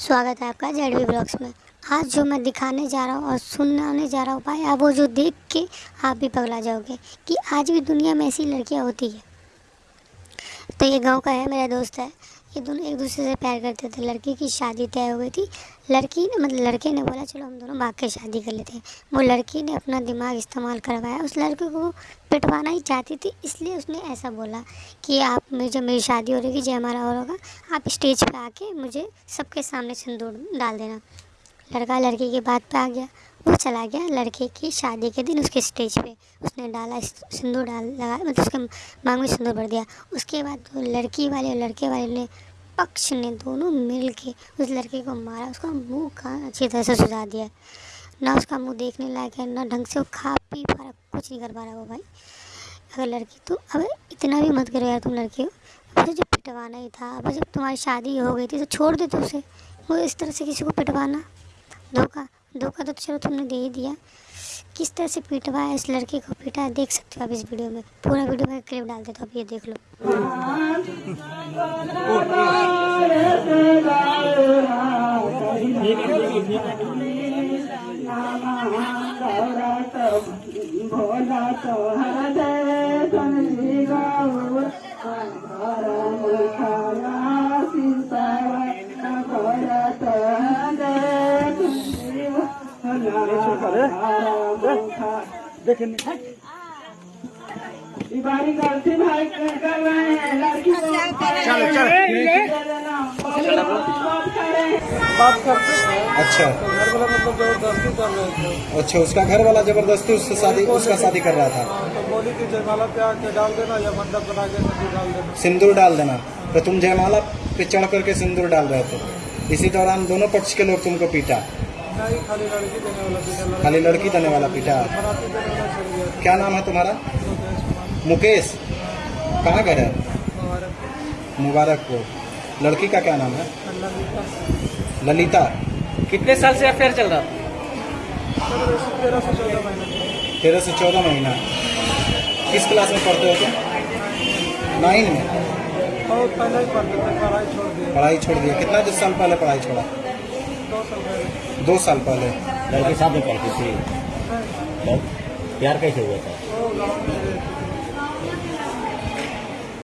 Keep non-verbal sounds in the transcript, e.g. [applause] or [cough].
स्वागत है आपका जेड वी ब्लॉग्स में। आज जो मैं दिखाने जा रहा हूँ और सुनाने जा रहा हूँ भाई, आप वो जो देख के आप भी पगला जाओगे कि आज भी दुनिया में ऐसी लड़कियाँ होती है। तो ये गाँव का है, मेरा दोस्त है। ये दोनों एक दूसरे से प्यार करते थे। लड़की की शादी तय हो गई थी। लड़की ने मतलब लड़के ने बोला, चलो, हम दोनों भाग के शादी कर लेते हैं। वो लड़की ने अपना दिमाग इस्तेमाल करवाया। उस लड़के को पिटवाना ही चाहती थी, इसलिए उसने ऐसा बोला कि, आप में जब मेरी शादी हो रही जय हमारा और होगा, आप स्टेज पर आके मुझे सबके सामने सिंदूर डाल देना। लड़का लड़की की बात पे आ गया। वो चला गया लड़के की शादी के दिन उसके स्टेज पे। उसने डाला सिंदूर डाल, लगा मतलब उसके मांग में सिंदूर भर दिया। उसके बाद वो लड़की वाले और लड़के वाले ने पक्ष ने दोनों मिल के उस लड़के को मारा। उसका मुँह का अच्छी तरह से सुझा दिया। ना उसका मुँह देखने लायक है, ना ढंग से वो खा पी पा रहा, कुछ नहीं कर पा रहा वो भाई। अगर लड़की तो अब इतना भी मत करो यार तुम लड़की हो। उसे जब पिटवाना ही था, अब जब तुम्हारी शादी हो गई थी तो छोड़ दे तो उसे। वो इस तरह से किसी को पिटवाना, धोखा। धोखा तो चलो तुमने दे ही दिया। किस तरह से पीटवा है इस लड़के को पीटा? देख सकते हो आप इस वीडियो में। पूरा वीडियो में क्लिप डाल देता आप ये देख लो। [laughs] भोला तो अच्छा। अच्छा उसका घर वाला ज़बरदस्ती उससे शादी, उसका शादी कर रहा था। तो बोली कि जयमाला पे आके डाल देना या मंडप बना के डाल देना सिंदूर डाल देना। तो तुम जयमाला पे चढ़ करके सिंदूर डाल रहे थे। इसी दौरान दोनों पक्ष के लोग तुमको पीटा। खाली लड़की देने वाला गया क्या नाम है तुम्हारा? मुकेश। कहाँ घर है? मुबारकपुर। लड़की का क्या नाम है? ललिता। कितने साल से अफेयर चल रहा? था तेरह से चौदह तेरह से चौदह महीना। किस क्लास में पढ़ते हो तुम? नाइन में? पढ़ाई छोड़ दिए पढ़ाई छोड़ दिया। कितना साल पहले पढ़ाई छोड़ा? दो साल पहले। लड़के साथ में पढ़ती थी। तो प्यार कैसे हुआ था?